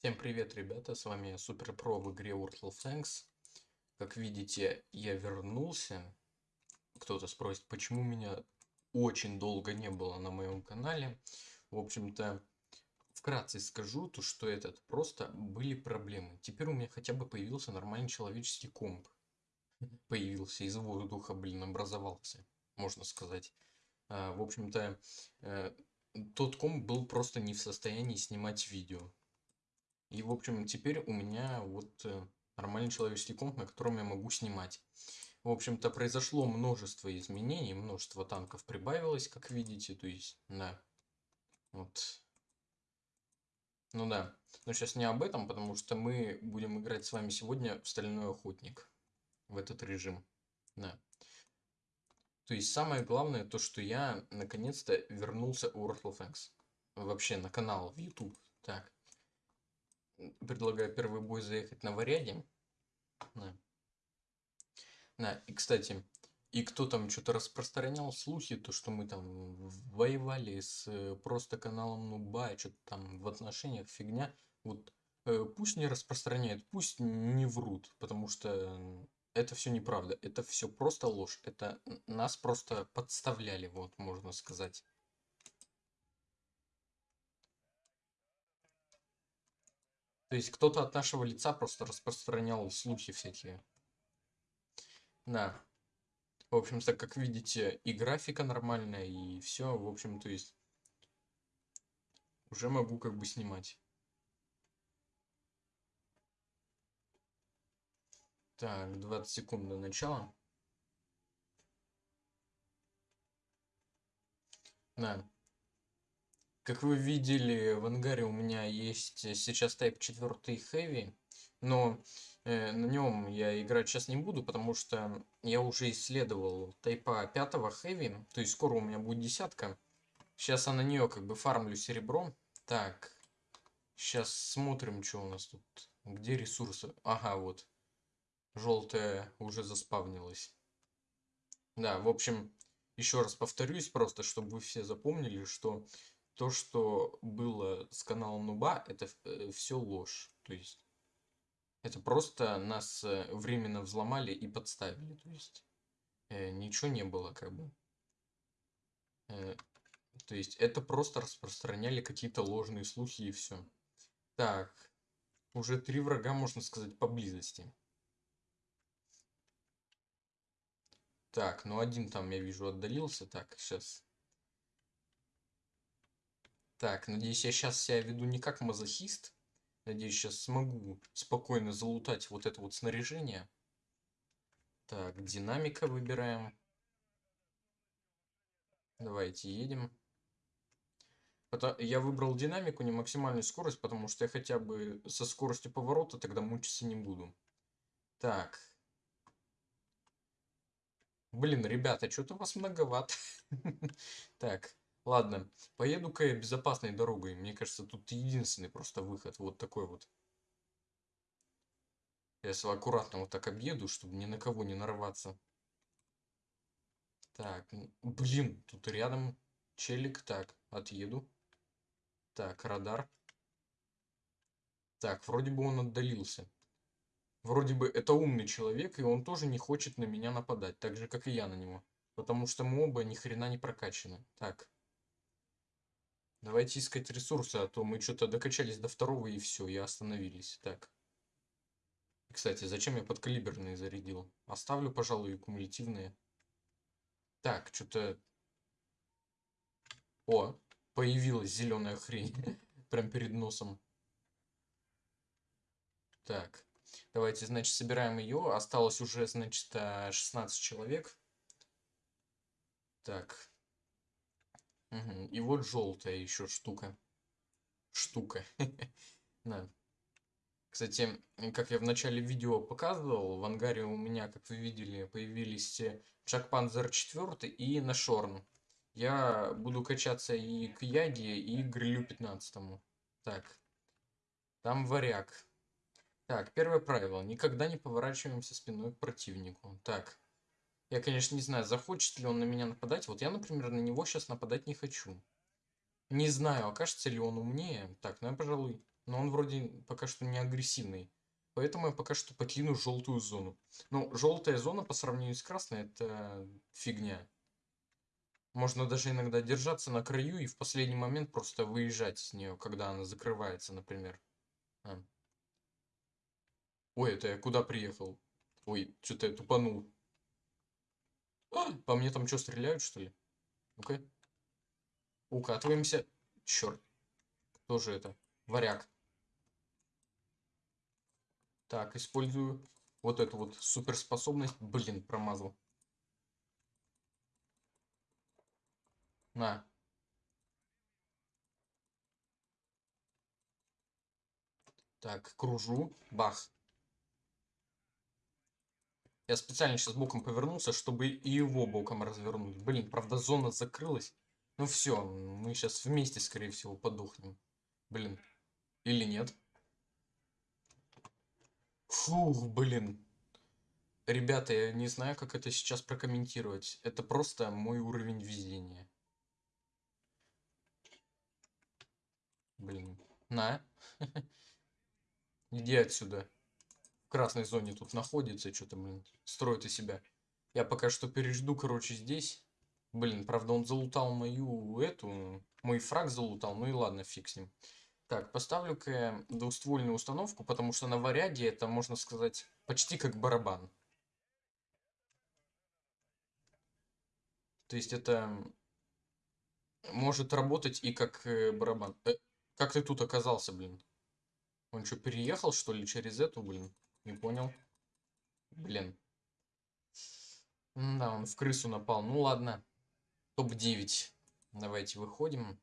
Всем привет, ребята, с вами Супер Про в игре World of Tanks. Как видите, я вернулся. Кто-то спросит, почему меня очень долго не было на моем канале. В общем-то, вкратце скажу, то что этот просто были проблемы. Теперь у меня хотя бы появился нормальный человеческий комп. Появился из воздуха, блин, образовался, можно сказать. А, в общем-то, э, тот комп был просто не в состоянии снимать видео. И, в общем, теперь у меня вот э, нормальный человеческий комп, на котором я могу снимать. В общем-то, произошло множество изменений, множество танков прибавилось, как видите, то есть, да, вот. Ну да, но сейчас не об этом, потому что мы будем играть с вами сегодня в Стальной Охотник, в этот режим, да. То есть, самое главное, то, что я, наконец-то, вернулся в World of Tanks. Вообще, на канал в YouTube, так предлагаю первый бой заехать на варяге. Да. Да, и кстати, и кто там что-то распространял слухи, то что мы там воевали с э, просто каналом Нуба, что-то там в отношениях фигня. Вот э, пусть не распространяют, пусть не врут, потому что это все неправда. Это все просто ложь. Это нас просто подставляли, вот можно сказать. То есть кто-то от нашего лица просто распространял слухи всякие. Да. В общем-то, как видите, и графика нормальная, и все. В общем, то есть уже могу как бы снимать. Так, 20 секунд до начала. Да. Как вы видели, в ангаре у меня есть э, сейчас Type 4 Heavy, но э, на нем я играть сейчас не буду, потому что я уже исследовал Type 5 Heavy, то есть скоро у меня будет десятка. Сейчас я на нее как бы фармлю серебро. Так, сейчас смотрим, что у нас тут. Где ресурсы? Ага, вот. Желтая уже заспавнилась. Да, в общем, еще раз повторюсь просто, чтобы вы все запомнили, что то, что было с каналом Нуба, это э, все ложь. То есть это просто нас э, временно взломали и подставили. То есть э, ничего не было как бы. Э, то есть это просто распространяли какие-то ложные слухи и все. Так, уже три врага, можно сказать, поблизости. Так, ну один там, я вижу, отдалился. Так, сейчас так, надеюсь, я сейчас себя веду не как мазохист. Надеюсь, сейчас смогу спокойно залутать вот это вот снаряжение. Так, динамика выбираем. Давайте едем. Я выбрал динамику, не максимальную скорость, потому что я хотя бы со скоростью поворота тогда мучиться не буду. Так. Блин, ребята, что-то вас многовато. Так. Ладно, поеду-ка я безопасной дорогой. Мне кажется, тут единственный просто выход. Вот такой вот. Я аккуратно вот так объеду, чтобы ни на кого не нарваться. Так, блин, тут рядом челик. Так, отъеду. Так, радар. Так, вроде бы он отдалился. Вроде бы это умный человек, и он тоже не хочет на меня нападать, так же, как и я на него. Потому что мы оба ни хрена не прокачаны. Так. Давайте искать ресурсы, а то мы что-то докачались до второго и все, и остановились. Так. Кстати, зачем я подкалиберные зарядил? Оставлю, пожалуй, кумулятивные. Так, что-то... О, появилась зеленая хрень. Прям перед носом. Так, давайте, значит, собираем ее. Осталось уже, значит, 16 человек. Так, И вот желтая еще штука. Штука. Да. Кстати, как я в начале видео показывал, в ангаре у меня, как вы видели, появились Джак Панзер 4 и Нашорн. Я буду качаться и к Яге, и к Грилю 15. Так. Там варяг. Так, первое правило. Никогда не поворачиваемся спиной к противнику. Так. Я, конечно, не знаю, захочет ли он на меня нападать. Вот я, например, на него сейчас нападать не хочу. Не знаю, окажется ли он умнее. Так, ну я, пожалуй, но он вроде пока что не агрессивный. Поэтому я пока что покину желтую зону. Ну, желтая зона по сравнению с красной это фигня. Можно даже иногда держаться на краю и в последний момент просто выезжать с нее, когда она закрывается, например. А. Ой, это я куда приехал? Ой, что-то я тупанул. А, по мне там что, стреляют, что ли? Ну-ка. Укатываемся. Черт. Кто же это? Варяг. Так, использую вот эту вот суперспособность. Блин, промазал. На. Так, кружу. Бах. Я специально сейчас боком повернулся, чтобы и его боком развернуть. Блин, правда зона закрылась. Ну все, мы сейчас вместе, скорее всего, подохнем. Блин. Или нет? Фух, блин. Ребята, я не знаю, как это сейчас прокомментировать. Это просто мой уровень везения. Блин. На. Иди отсюда. Красной зоне тут находится. Что-то, блин, строит из себя. Я пока что пережду, короче, здесь. Блин, правда, он залутал мою эту... Мой фраг залутал. Ну и ладно, фиг с ним. Так, поставлю-ка двуствольную установку, потому что на варяге это, можно сказать, почти как барабан. То есть это может работать и как э, барабан. Э, как ты тут оказался, блин? Он что, переехал, что ли, через эту, блин? Не понял. Блин. Да, он в крысу напал. Ну ладно. Топ-9. Давайте выходим.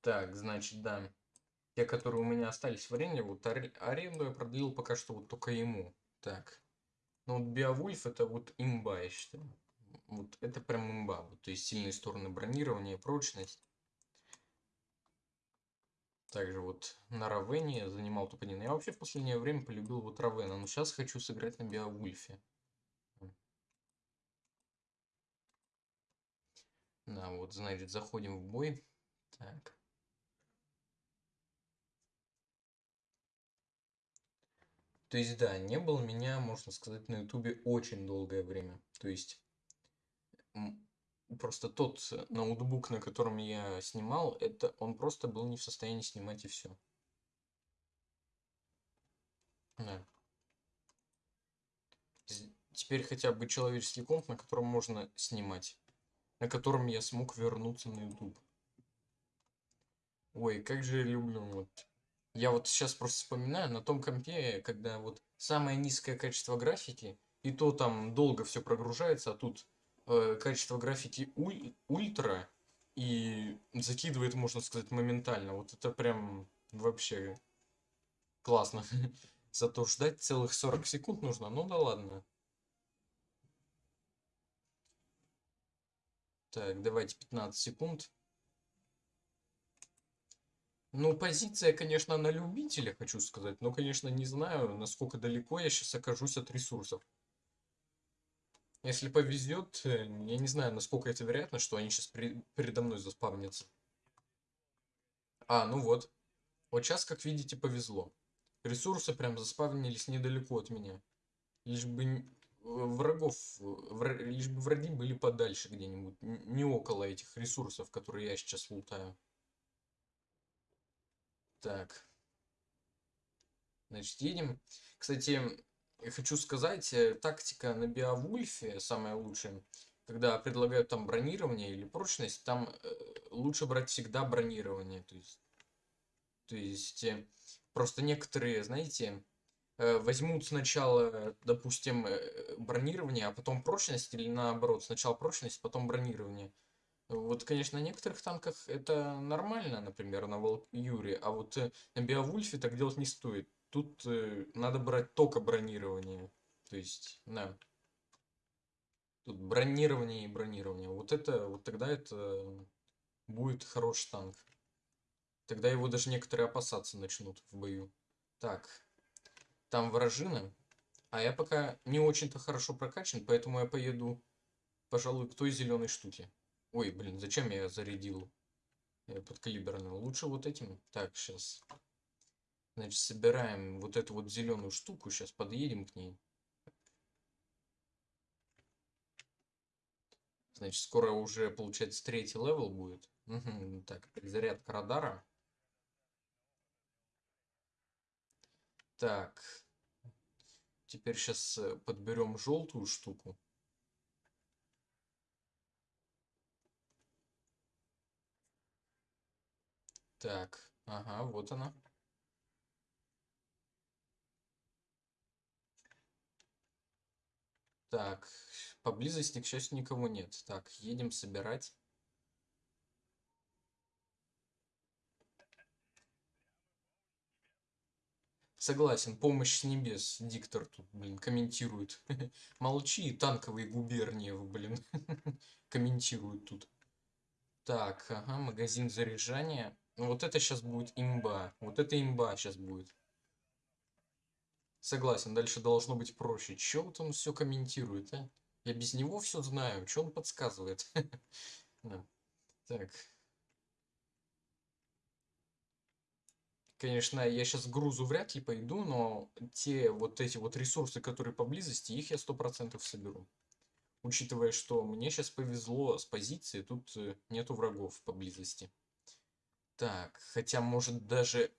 Так, значит, да. Те, которые у меня остались в аренде, вот аренду я продлил пока что вот только ему. Так. Ну вот Биовульф это вот имба, я считаю. Вот это прям имба. Вот, то есть сильные стороны бронирования, прочность. Также вот на Равене занимал топ-1. Я вообще в последнее время полюбил вот Равена, но сейчас хочу сыграть на Биовульфе. Да, вот, значит, заходим в бой. Так. То есть, да, не было меня, можно сказать, на ютубе очень долгое время. То есть, просто тот ноутбук, на котором я снимал, это он просто был не в состоянии снимать и все. Да. Теперь хотя бы человеческий комп, на котором можно снимать. На котором я смог вернуться на YouTube. Ой, как же я люблю вот я вот сейчас просто вспоминаю, на том компе, когда вот самое низкое качество графики, и то там долго все прогружается, а тут э, качество графики уль, ультра, и закидывает, можно сказать, моментально. Вот это прям вообще классно. Зато ждать целых 40 секунд нужно, ну да ладно. Так, давайте 15 секунд. Ну, позиция, конечно, на любителя, хочу сказать. Но, конечно, не знаю, насколько далеко я сейчас окажусь от ресурсов. Если повезет, э, я не знаю, насколько это вероятно, что они сейчас при, передо мной заспавнятся. А, ну вот. Вот сейчас, как видите, повезло. Ресурсы прям заспавнились недалеко от меня. Лишь бы врагов, враг, лишь бы враги были подальше где-нибудь, не около этих ресурсов, которые я сейчас лутаю. Так. Значит, едем. Кстати, я хочу сказать, э, тактика на Биовульфе самая лучшая. Когда предлагают там бронирование или прочность, там э, лучше брать всегда бронирование. То есть, то есть э, просто некоторые, знаете, возьмут сначала, допустим, бронирование, а потом прочность, или наоборот, сначала прочность, потом бронирование. Вот, конечно, на некоторых танках это нормально, например, на Волк Юре, а вот на Биовульфе так делать не стоит. Тут э, надо брать только бронирование. То есть, да. Тут бронирование и бронирование. Вот это, вот тогда это будет хороший танк. Тогда его даже некоторые опасаться начнут в бою. Так, там вражина. А я пока не очень-то хорошо прокачан, поэтому я поеду пожалуй, к той зеленой штуке. Ой, блин, зачем я зарядил э, подкалиберную? Лучше вот этим. Так, сейчас. Значит, собираем вот эту вот зеленую штуку. Сейчас подъедем к ней. Значит, скоро уже, получается, третий level будет. Угу, так, перезарядка радара. Так. Теперь сейчас э, подберем желтую штуку. Так, ага, вот она. Так, поблизости, к счастью, никого нет. Так, едем собирать. Согласен, помощь с небес. Диктор тут, блин, комментирует. Молчи, танковые губернии, блин, комментируют тут. Так, ага, магазин заряжания. Ну вот это сейчас будет имба. Вот это имба сейчас будет. Согласен, дальше должно быть проще. Че вот он все комментирует, а? Я без него все знаю. Че он подсказывает? Так. Конечно, я сейчас грузу вряд ли пойду, но те вот эти вот ресурсы, которые поблизости, их я сто процентов соберу. Учитывая, что мне сейчас повезло с позиции, тут э, нету врагов поблизости. Так, хотя, может, даже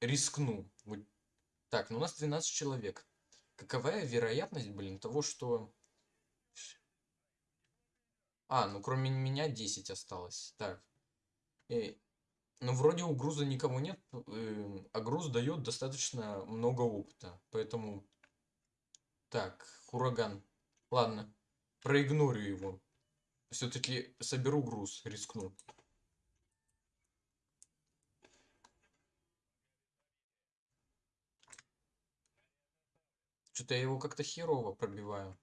рискну. Так, ну у нас 12 человек. Каковая вероятность, блин, того, что... А, ну кроме меня 10 осталось. Так. И... Ну, вроде у груза никого нет, э, а груз дает достаточно много опыта. Поэтому... Так, ураган. Ладно, проигнорю его. Все-таки соберу груз, рискну. Что-то я его как-то херово пробиваю.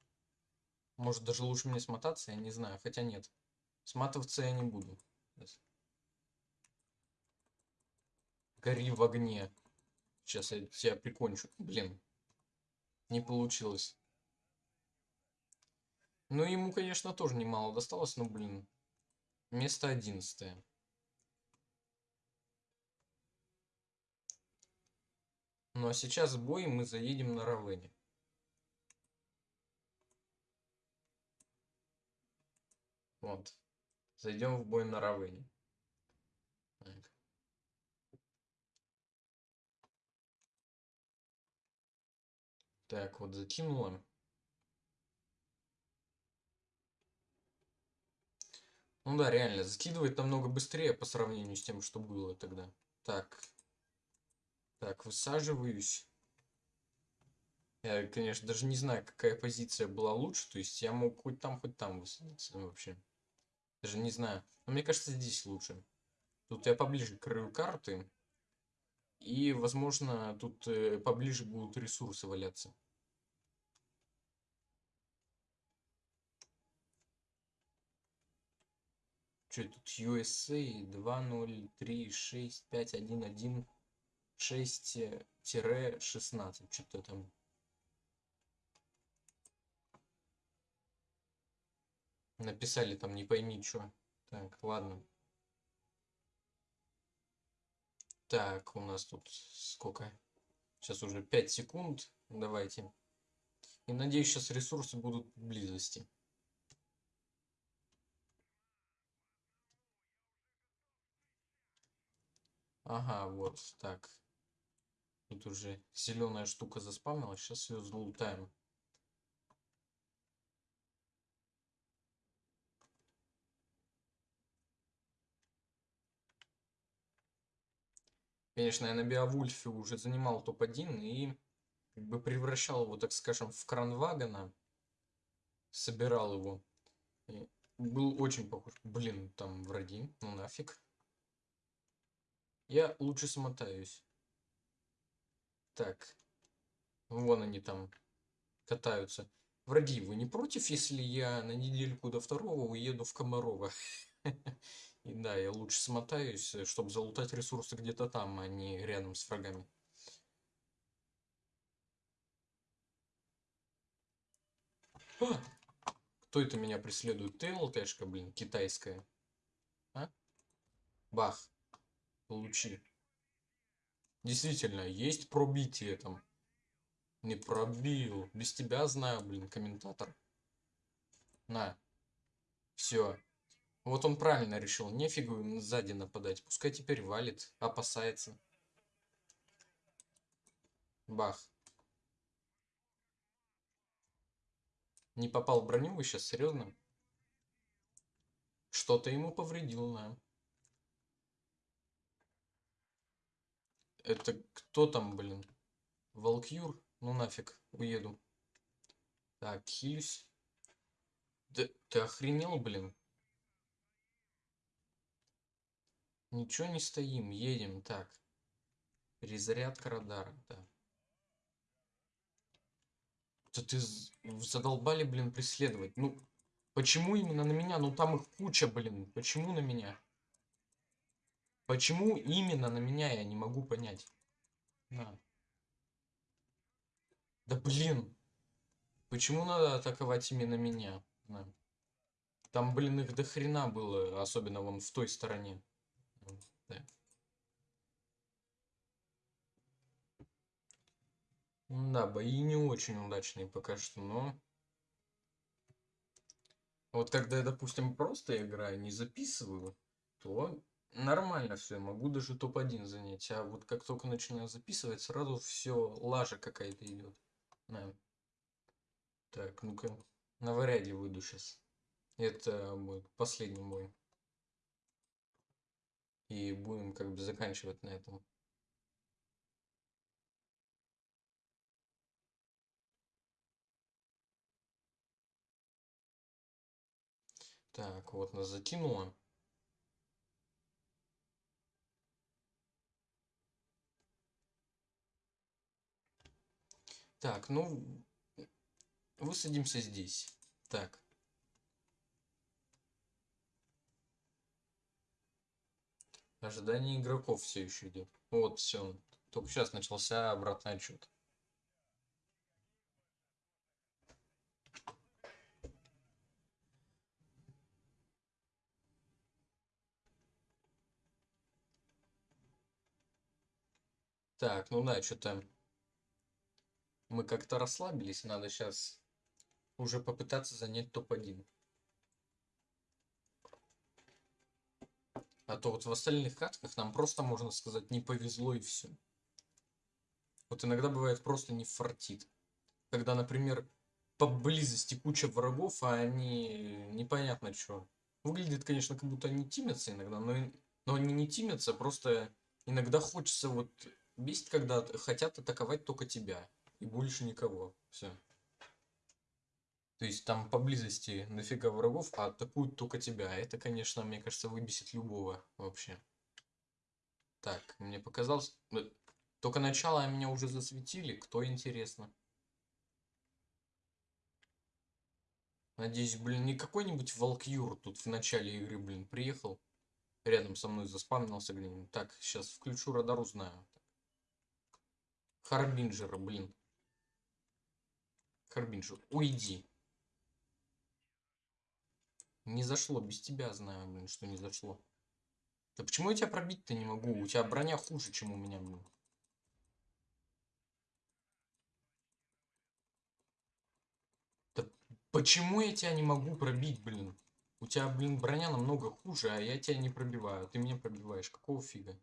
Может, даже лучше мне смотаться, я не знаю. Хотя нет. Сматываться я не буду. Гори в огне. Сейчас я тебя прикончу. Блин. Не получилось. Ну, ему, конечно, тоже немало досталось, но, блин. Место одиннадцатое. Ну, а сейчас бой мы заедем на Равене. Вот. Зайдем в бой на Равене. Так. так, вот закинула. Ну да, реально, закидывает намного быстрее по сравнению с тем, что было тогда. Так. Так, высаживаюсь. Я, конечно, даже не знаю, какая позиция была лучше. То есть я мог хоть там, хоть там высадиться вообще. Даже не знаю. Но мне кажется, здесь лучше. Тут я поближе к краю карты. И, возможно, тут э, поближе будут ресурсы валяться. Что тут USA 2036511 Что-то там. Написали там не пойми что. Так, ладно. Так, у нас тут сколько? Сейчас уже 5 секунд. Давайте. И надеюсь, сейчас ресурсы будут близости. Ага, вот так. Тут уже зеленая штука заспавнилась. Сейчас ее залутаем. Конечно, я на Биовульфе уже занимал топ-1 и как бы превращал его, так скажем, в кранвагона. Собирал его. И был очень похож. Блин, там враги. Ну нафиг. Я лучше смотаюсь. Так. Вон они там катаются. Враги, вы не против, если я на недельку до второго уеду в Комарова? И да, я лучше смотаюсь, э, чтобы залутать ресурсы где-то там, а не рядом с врагами. А! Кто это меня преследует? ТЛТшка, блин, китайская. А? Бах. Получи. Действительно, есть пробитие там. Не пробил. Без тебя знаю, блин, комментатор. На. Все. Вот он правильно решил. Нефигу им сзади нападать. Пускай теперь валит. Опасается. Бах. Не попал в броню вы сейчас, серьезно? Что-то ему повредил, да. Это кто там, блин? Волкюр? Ну нафиг, уеду. Так, хилюсь. Да ты охренел, блин? Ничего не стоим, едем. Так. Перезарядка радара, да. Да ты задолбали, блин, преследовать. Ну, почему именно на меня? Ну, там их куча, блин. Почему на меня? Почему именно на меня, я не могу понять. На. Да блин. Почему надо атаковать именно меня? На. Там, блин, их до хрена было, особенно вон в той стороне. Да. Да, бои не очень удачные пока что, но... Вот когда я, допустим, просто играю, не записываю, то нормально все, могу даже топ-1 занять. А вот как только начинаю записывать, сразу все, лажа какая-то идет. Да. Так, ну-ка, на варяде выйду сейчас. Это будет последний мой. И будем как бы заканчивать на этом. Так, вот нас затянуло. Так, ну, высадимся здесь. Так. Ожидание игроков все еще идет. Вот, все. Только сейчас начался обратный отчет. Так, ну да, что-то мы как-то расслабились. Надо сейчас уже попытаться занять топ-1. А то вот в остальных катках нам просто, можно сказать, не повезло и все. Вот иногда бывает просто не фартит. Когда, например, поблизости куча врагов, а они непонятно что. Выглядит, конечно, как будто они тимятся иногда, но, но они не тимятся, просто иногда хочется вот Бесит, когда хотят атаковать только тебя. И больше никого. Все. То есть там поблизости нафига врагов, а атакуют только тебя. Это, конечно, мне кажется, выбесит любого вообще. Так, мне показалось... Э, только начало меня уже засветили. Кто интересно? Надеюсь, блин, не какой-нибудь Волкюр тут в начале игры, блин, приехал. Рядом со мной заспамнился где-нибудь. Так, сейчас включу радар, узнаю. Харбинджера, блин. Харбинджер, уйди. Не зашло, без тебя знаю, блин, что не зашло. Да почему я тебя пробить-то не могу? У тебя броня хуже, чем у меня, блин. Да почему я тебя не могу пробить, блин? У тебя, блин, броня намного хуже, а я тебя не пробиваю. Ты меня пробиваешь. Какого фига?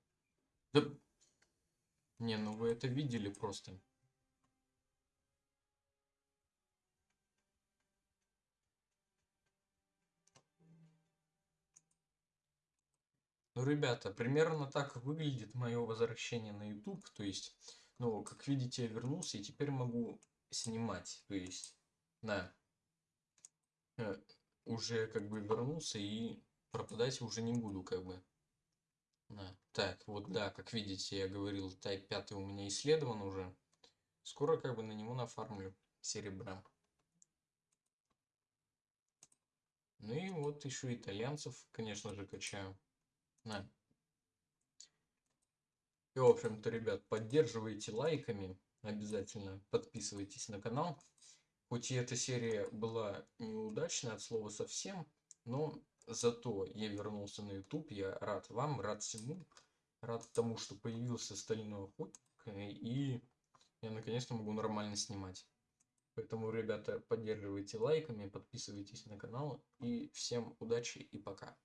Да не, ну вы это видели просто. Ну, ребята, примерно так выглядит мое возвращение на YouTube. То есть, ну, как видите, я вернулся и теперь могу снимать. То есть, да, э, уже как бы вернулся и пропадать уже не буду, как бы. Да. Так, вот да, как видите, я говорил, Type 5 у меня исследован уже. Скоро как бы на него нафармлю серебра. Ну и вот еще итальянцев, конечно же, качаю. На. И, в общем-то, ребят, поддерживайте лайками. Обязательно подписывайтесь на канал. Хоть и эта серия была неудачная от слова совсем, но зато я вернулся на YouTube. Я рад вам, рад всему. Рад тому, что появился стальной охотник. И я наконец-то могу нормально снимать. Поэтому, ребята, поддерживайте лайками, подписывайтесь на канал. И всем удачи и пока.